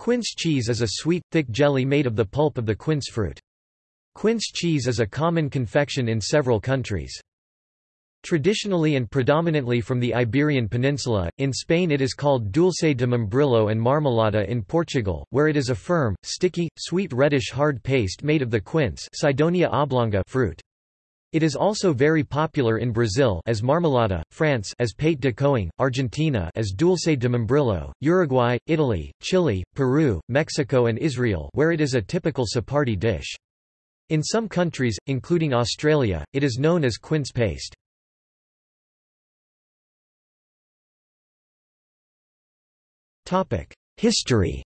Quince cheese is a sweet, thick jelly made of the pulp of the quince fruit. Quince cheese is a common confection in several countries. Traditionally and predominantly from the Iberian Peninsula, in Spain it is called dulce de membrillo and marmelada in Portugal, where it is a firm, sticky, sweet reddish hard paste made of the quince Cydonia oblonga fruit. It is also very popular in Brazil as marmelada, France as pate de coing, Argentina as dulce de membrillo, Uruguay, Italy, Chile, Peru, Mexico and Israel where it is a typical Sephardi dish. In some countries, including Australia, it is known as quince paste. History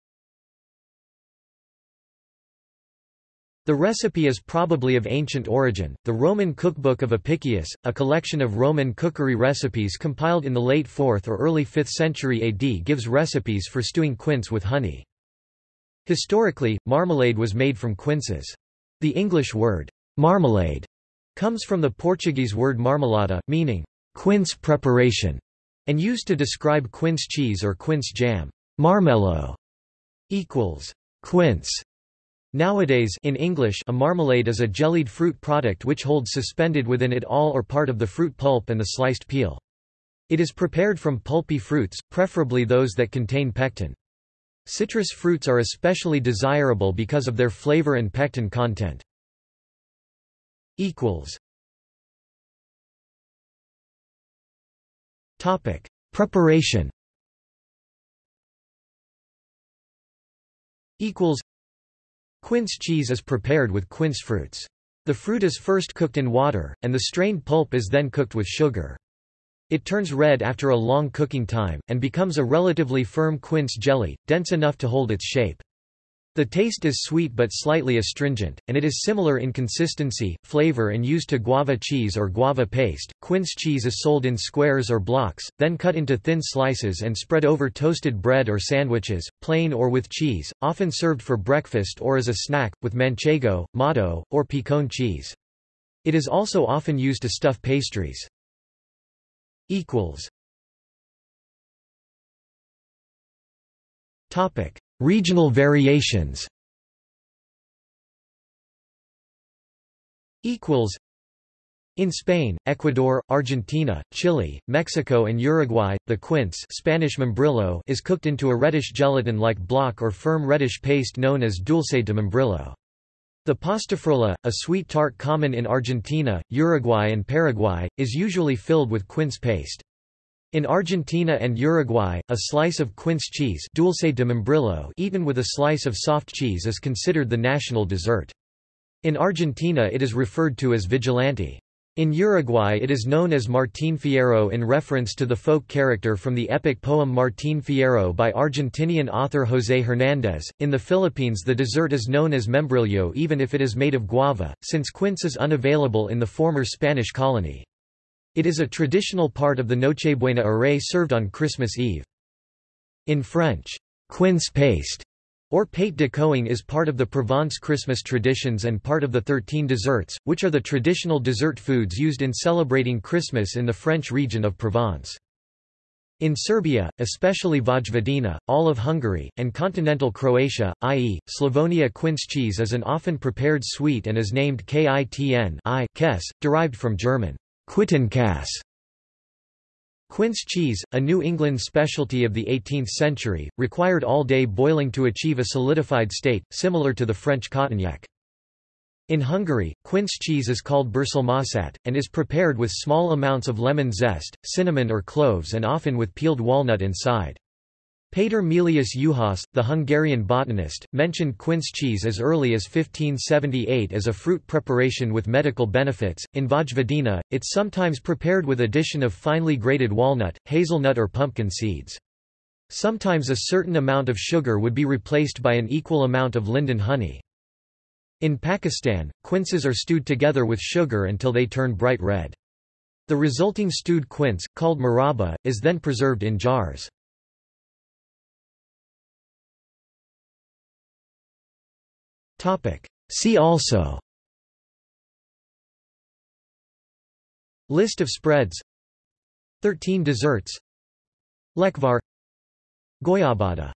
The recipe is probably of ancient origin. The Roman cookbook of Apicius, a collection of Roman cookery recipes compiled in the late 4th or early 5th century AD, gives recipes for stewing quince with honey. Historically, marmalade was made from quinces. The English word, marmalade, comes from the Portuguese word marmelada, meaning quince preparation, and used to describe quince cheese or quince jam. Marmelo equals quince. Nowadays in English a marmalade is a jellied fruit product which holds suspended within it all or part of the fruit pulp and the sliced peel. It is prepared from pulpy fruits, preferably those that contain pectin. Citrus fruits are especially desirable because of their flavor and pectin content. Preparation Quince cheese is prepared with quince fruits. The fruit is first cooked in water, and the strained pulp is then cooked with sugar. It turns red after a long cooking time, and becomes a relatively firm quince jelly, dense enough to hold its shape. The taste is sweet but slightly astringent, and it is similar in consistency, flavor and use to guava cheese or guava paste. Quince cheese is sold in squares or blocks, then cut into thin slices and spread over toasted bread or sandwiches, plain or with cheese, often served for breakfast or as a snack, with manchego, Mató, or picon cheese. It is also often used to stuff pastries. Equals Topic. Regional variations in Spain, Ecuador, Argentina, Chile, Mexico and Uruguay, the quince Spanish membrillo is cooked into a reddish gelatin-like block or firm reddish paste known as dulce de membrillo. The pastafrola, a sweet tart common in Argentina, Uruguay and Paraguay, is usually filled with quince paste. In Argentina and Uruguay, a slice of quince cheese dulce de membrillo eaten with a slice of soft cheese is considered the national dessert. In Argentina it is referred to as vigilante. In Uruguay it is known as Martín Fierro in reference to the folk character from the epic poem Martín Fierro by Argentinian author José Hernández. In the Philippines the dessert is known as membrillo even if it is made of guava, since quince is unavailable in the former Spanish colony. It is a traditional part of the Nochebuena array served on Christmas Eve. In French, quince paste or pate de coing is part of the Provence Christmas traditions and part of the Thirteen Desserts, which are the traditional dessert foods used in celebrating Christmas in the French region of Provence. In Serbia, especially Vojvodina, all of Hungary, and continental Croatia, i.e., Slavonia quince cheese is an often prepared sweet and is named kitn I kes, derived from German Quittenkäse Quince cheese, a New England specialty of the 18th century, required all-day boiling to achieve a solidified state, similar to the French cotignac. In Hungary, quince cheese is called birsalmasajt, and is prepared with small amounts of lemon zest, cinnamon or cloves and often with peeled walnut inside. Péter Melius Juhász, the Hungarian botanist, mentioned quince cheese as early as 1578 as a fruit preparation with medical benefits. In Vojvodina, it's sometimes prepared with addition of finely grated walnut, hazelnut, or pumpkin seeds. Sometimes a certain amount of sugar would be replaced by an equal amount of linden honey. In Pakistan, quinces are stewed together with sugar until they turn bright red. The resulting stewed quince, called murabba, is then preserved in jars. See also. List of spreads. Thirteen desserts. Lekvar. Goiabada